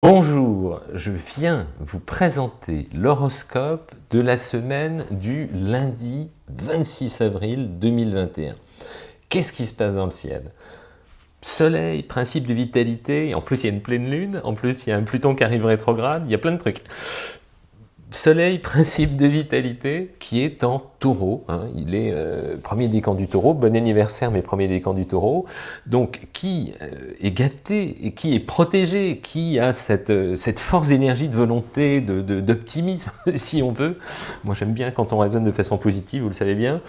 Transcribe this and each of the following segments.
Bonjour, je viens vous présenter l'horoscope de la semaine du lundi 26 avril 2021. Qu'est-ce qui se passe dans le ciel? Soleil, principe de vitalité, en plus il y a une pleine lune, en plus il y a un Pluton qui arrive rétrograde, il y a plein de trucs. Soleil, principe de vitalité, qui est en taureau. Hein. il est euh, premier décan du taureau. Bon anniversaire, mes premiers décans du taureau. Donc, qui euh, est gâté et qui est protégé, qui a cette, euh, cette force d'énergie, de volonté, d'optimisme, de, si on veut. Moi, j'aime bien quand on raisonne de façon positive, vous le savez bien.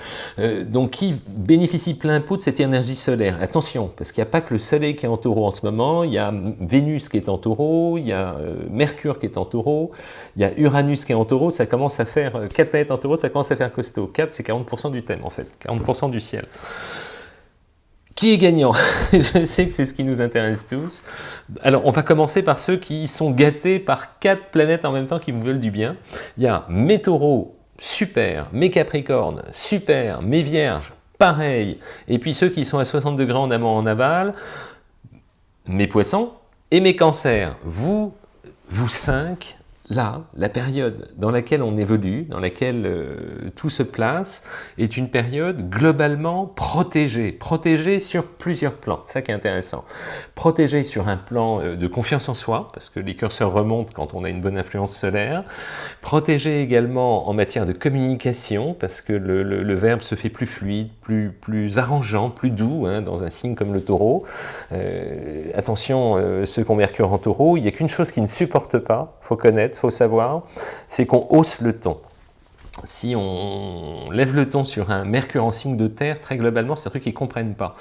donc, qui bénéficie plein pot de cette énergie solaire. Attention, parce qu'il n'y a pas que le soleil qui est en taureau en ce moment. Il y a Vénus qui est en taureau, il y a Mercure qui est en taureau, il y a Uranus qui est en taureau. Ça commence à faire, 4 planètes en taureau, ça commence à faire costaud. 4, c'est 40% du thème en fait, 40% du ciel. Qui est gagnant? Je sais que c'est ce qui nous intéresse tous. Alors, on va commencer par ceux qui sont gâtés par quatre planètes en même temps qui vous veulent du bien. Il y a mes taureaux, super, mes capricornes, super, mes vierges, pareil. Et puis ceux qui sont à 60 degrés en amont en aval, mes poissons et mes cancers. Vous, vous cinq, là, la période dans laquelle on évolue, dans laquelle euh, tout se place, est une période globalement protégée. Protégée sur plusieurs plans, c'est ça qui est intéressant. Protégée sur un plan euh, de confiance en soi, parce que les curseurs remontent quand on a une bonne influence solaire. Protégée également en matière de communication, parce que le, verbe se fait plus fluide, plus, plus arrangeant, plus doux, hein, dans un signe comme le taureau. Euh, attention, ceux qui ont Mercure en taureau, il n'y a qu'une chose qui ne supporte pas, faut connaître, faut savoir, c'est qu'on hausse le ton si on lève le ton sur un mercure en signe de terre, très globalement, c'est un truc qu'ils ne comprennent pas.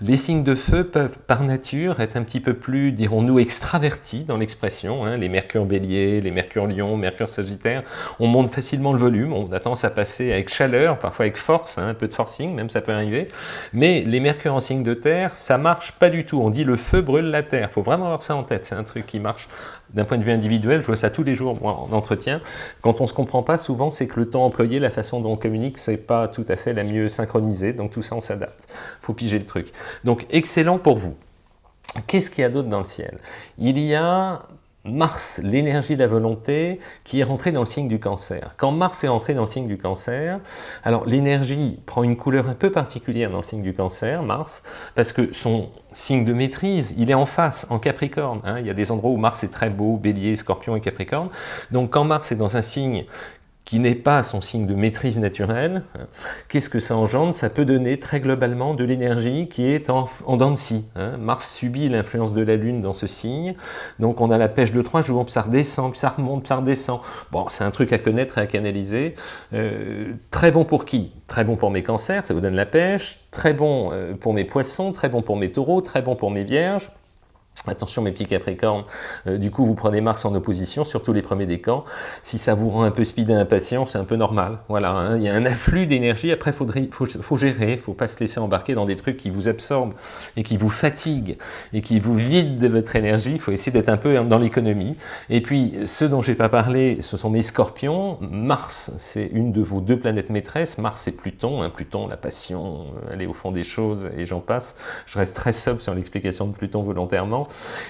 Les signes de feu peuvent, par nature, être un petit peu plus, dirons-nous, extravertis dans l'expression. Hein. Les mercure bélier, les mercure lion, mercure sagittaire, on monte facilement le volume, on a tendance à passer avec chaleur, parfois avec force, hein, un peu de forcing, même ça peut arriver. Mais les mercure en signe de terre, ça marche pas du tout. On dit le feu brûle la terre. Il faut vraiment avoir ça en tête. C'est un truc qui marche d'un point de vue individuel. Je vois ça tous les jours, moi, en entretien. Quand on se comprend pas, souvent, c'est que le temps employé, la façon dont on communique, c'est pas tout à fait la mieux synchronisée, donc tout ça on s'adapte. faut piger le truc. Donc excellent pour vous. Qu'est-ce qu'il y a d'autre dans le ciel? Il y a Mars, l'énergie de la volonté, qui est rentrée dans le signe du cancer. Quand Mars est rentré dans le signe du cancer, alors l'énergie prend une couleur un peu particulière dans le signe du cancer, Mars, parce que son signe de maîtrise, il est en face, en Capricorne. Hein. Il y a des endroits où Mars est très beau, Bélier, Scorpion et Capricorne. Donc quand Mars est dans un signe qui n'est pas son signe de maîtrise naturelle, qu'est-ce que ça engendre? Ça peut donner très globalement de l'énergie qui est en, en dents de scie. Hein. Mars subit l'influence de la Lune dans ce signe, donc on a la pêche de trois jours, puis ça redescend, puis ça remonte, puis ça redescend. Bon, c'est un truc à connaître et à canaliser. Euh, très bon pour qui? Très bon pour mes cancers, ça vous donne la pêche. Très bon euh, pour mes poissons, très bon pour mes taureaux, très bon pour mes vierges. Attention mes petits capricornes, euh, du coup vous prenez Mars en opposition, surtout les premiers décans. Si ça vous rend un peu speed et impatient, c'est un peu normal. Voilà, hein. il y a un afflux d'énergie, après il faut, gérer, il faut pas se laisser embarquer dans des trucs qui vous absorbent et qui vous fatiguent et qui vous vident de votre énergie. Il faut essayer d'être un peu dans l'économie. Et puis ceux dont je n'ai pas parlé, ce sont mes scorpions. Mars, c'est une de vos deux planètes maîtresses. Mars et Pluton. Hein. Pluton, la passion, aller au fond des choses et j'en passe. Je reste très sobre sur l'explication de Pluton volontairement.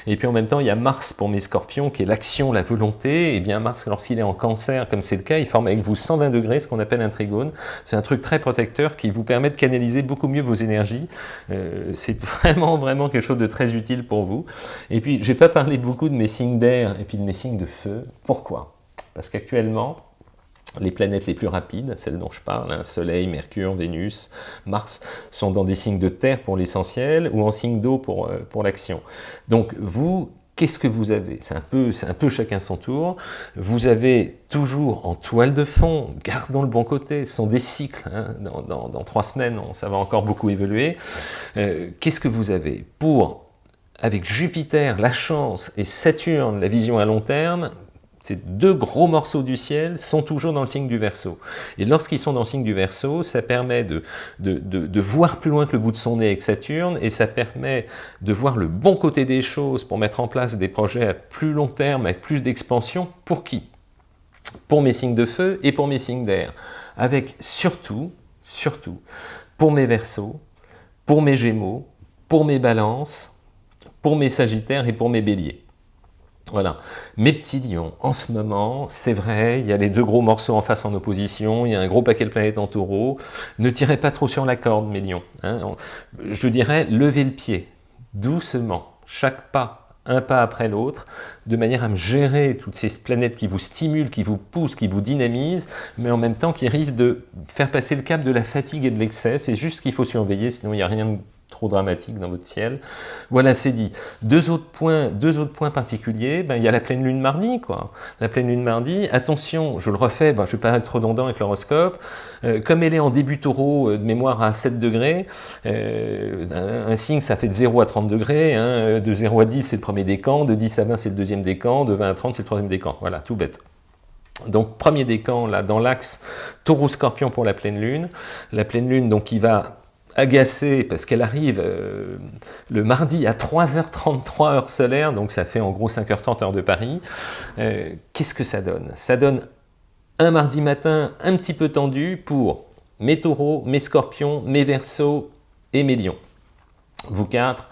Et puis en même temps, il y a Mars pour mes scorpions, qui est l'action, la volonté. Et bien Mars, lorsqu'il est en cancer, comme c'est le cas, il forme avec vous 120 degrés, ce qu'on appelle un trigone. C'est un truc très protecteur qui vous permet de canaliser beaucoup mieux vos énergies. Euh, c'est vraiment, vraiment quelque chose de très utile pour vous. Et puis, je n'ai pas parlé beaucoup de mes signes d'air et puis de mes signes de feu. Pourquoi? Parce qu'actuellement, les planètes les plus rapides, celles dont je parle, hein, Soleil, Mercure, Vénus, Mars, sont dans des signes de terre pour l'essentiel ou en signe d'eau pour, euh, l'action. Donc vous, qu'est-ce que vous avez? C'est un, peu, un peu chacun son tour. Vous avez toujours en toile de fond, gardons le bon côté, ce sont des cycles. Hein, dans, trois semaines, ça va encore beaucoup évoluer. Euh, qu'est-ce que vous avez Pour, avec Jupiter, la chance, et Saturne, la vision à long terme, ces deux gros morceaux du ciel sont toujours dans le signe du Verseau. Et lorsqu'ils sont dans le signe du Verseau, ça permet de, voir plus loin que le bout de son nez avec Saturne, et ça permet de voir le bon côté des choses pour mettre en place des projets à plus long terme, avec plus d'expansion. Pour qui? Pour mes signes de feu et pour mes signes d'air. Avec surtout, surtout, pour mes Verseaux, pour mes Gémeaux, pour mes Balances, pour mes Sagittaires et pour mes Béliers. Voilà. Mes petits lions, en ce moment, c'est vrai, il y a les deux gros morceaux en face en opposition, il y a un gros paquet de planètes en taureau. Ne tirez pas trop sur la corde, mes lions. Hein. Je dirais, levez le pied, doucement, chaque pas un pas après l'autre, de manière à me gérer toutes ces planètes qui vous stimulent, qui vous poussent, qui vous dynamisent, mais en même temps qui risquent de faire passer le cap de la fatigue et de l'excès. C'est juste ce qu'il faut surveiller, sinon il n'y a rien de trop dramatique dans votre ciel. Voilà, c'est dit. Deux autres points, deux autres points particuliers, ben, il y a la pleine lune mardi. Quoi. La pleine lune mardi, attention, je le refais, ben, je ne vais pas être redondant avec l'horoscope, euh, comme elle est en début taureau, euh, de mémoire à 7 degrés, euh, un, signe ça fait de 0 à 30 degrés, hein, de 0 à 10 c'est le premier décan, de 10 à 20 c'est le deuxième décan, de 20 à 30 c'est le troisième décan. Voilà, tout bête. Donc premier décan là dans l'axe taureau-scorpion pour la pleine lune. La pleine lune donc qui va agacée parce qu'elle arrive euh, le mardi à 3h33 heure solaire, donc ça fait en gros 5h30 heure de Paris. Euh, qu'est-ce que ça donne? Ça donne un mardi matin un petit peu tendu pour mes taureaux, mes scorpions, mes versos et mes lions. Vous quatre,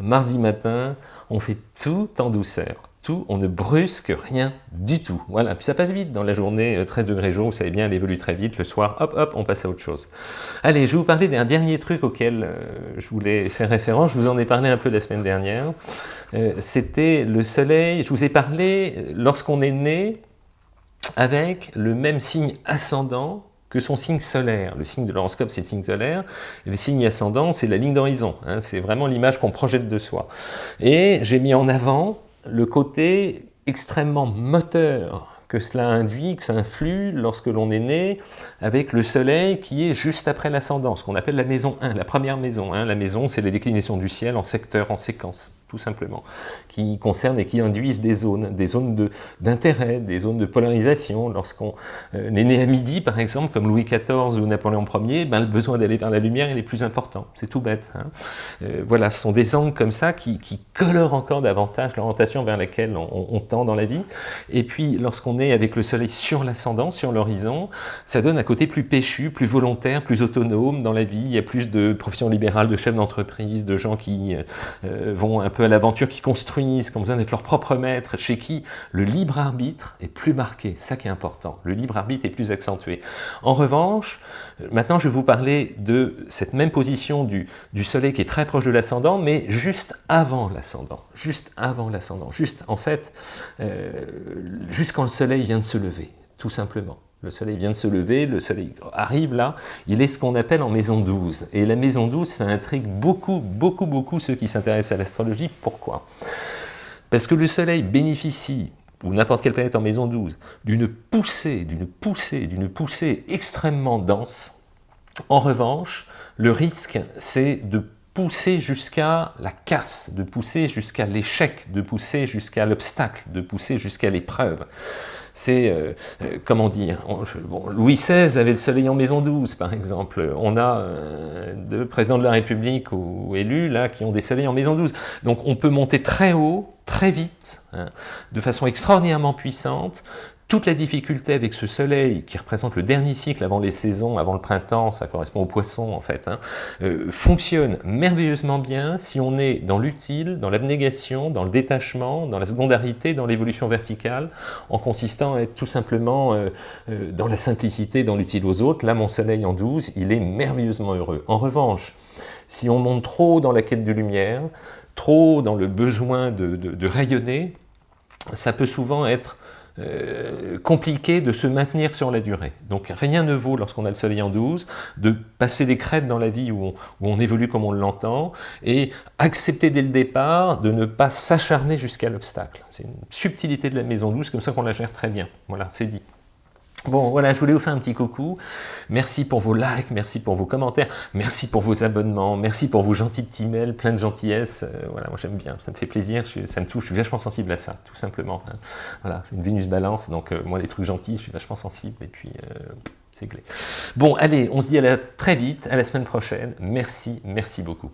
mardi matin, on fait tout en douceur tout, on ne brusque rien du tout. Voilà, puis ça passe vite dans la journée, 13 euh, degrés jour, vous savez bien, elle évolue très vite, le soir, hop, hop, on passe à autre chose. Allez, je vais vous parler d'un dernier truc auquel euh, je voulais faire référence, je vous en ai parlé un peu la semaine dernière, euh, c'était le soleil, je vous ai parlé lorsqu'on est né avec le même signe ascendant que son signe solaire. Le signe de l'horoscope, c'est le signe solaire, le signe ascendant, c'est la ligne d'horizon. Hein. c'est vraiment l'image qu'on projette de soi. Et j'ai mis en avant le côté extrêmement moteur que cela induit, que ça influe lorsque l'on est né avec le soleil qui est juste après l'ascendant, ce qu'on appelle la maison 1, la première maison. La maison, c'est la déclinaison du ciel en secteur, en séquence tout simplement, qui concernent et qui induisent des zones, des zones d'intérêt, des zones de polarisation. Lorsqu'on euh, est né à midi, par exemple, comme Louis XIV ou Napoléon Ier, ben, le besoin d'aller vers la lumière il est plus important. C'est tout bête. Hein. Euh, voilà, ce sont des angles comme ça qui, colorent encore davantage l'orientation vers laquelle on, tend dans la vie. Et puis, lorsqu'on est avec le soleil sur l'ascendant, sur l'horizon, ça donne un côté plus péchu, plus volontaire, plus autonome dans la vie. Il y a plus de professions libérales, de chefs d'entreprise, de gens qui euh, vont un peu à l'aventure, qui construisent, qui ont besoin d'être leur propre maître, chez qui le libre arbitre est plus marqué, ça qui est important, le libre arbitre est plus accentué. En revanche, maintenant je vais vous parler de cette même position du, soleil qui est très proche de l'ascendant, mais juste avant l'ascendant, juste avant l'ascendant, juste en fait, euh, quand le soleil vient de se lever, tout simplement. Le soleil vient de se lever, le soleil arrive là, il est ce qu'on appelle en maison 12. Et la maison 12, ça intrigue beaucoup, beaucoup, beaucoup ceux qui s'intéressent à l'astrologie. Pourquoi? Parce que le soleil bénéficie, ou n'importe quelle planète en maison 12, d'une poussée, d'une poussée, d'une poussée extrêmement dense. En revanche, le risque, c'est de pousser jusqu'à la casse, de pousser jusqu'à l'échec, de pousser jusqu'à l'obstacle, de pousser jusqu'à l'épreuve c'est, euh, euh, comment dire, Louis XVI avait le soleil en maison 12, par exemple. On a euh, deux présidents de la République ou élus, là, qui ont des soleils en maison 12. Donc on peut monter très haut, très vite, hein, de façon extraordinairement puissante, toute la difficulté avec ce soleil qui représente le dernier cycle avant les saisons, avant le printemps, ça correspond au poisson en fait, hein, euh, fonctionne merveilleusement bien si on est dans l'utile, dans l'abnégation, dans le détachement, dans la secondarité, dans l'évolution verticale, en consistant à être tout simplement euh, euh, dans la simplicité, dans l'utile aux autres. Là, mon soleil en 12, il est merveilleusement heureux. En revanche, si on monte trop dans la quête de lumière, trop dans le besoin de rayonner, ça peut souvent être euh, compliqué de se maintenir sur la durée. Donc rien ne vaut, lorsqu'on a le soleil en 12, de passer des crêtes dans la vie où on, où on évolue comme on l'entend, et accepter dès le départ de ne pas s'acharner jusqu'à l'obstacle. C'est une subtilité de la maison 12, comme ça qu'on la gère très bien. Voilà, c'est dit. Bon, voilà, je voulais vous faire un petit coucou. Merci pour vos likes, merci pour vos commentaires, merci pour vos abonnements, merci pour vos gentils petits mails, plein de gentillesse. Euh, voilà, moi j'aime bien, ça me fait plaisir, ça me touche, je suis vachement sensible à ça, tout simplement. Hein. Voilà, une Vénus balance, donc euh, moi les trucs gentils, je suis vachement sensible, et puis euh, c'est clé. Bon, allez, on se dit à très vite, à la semaine prochaine. Merci, merci beaucoup.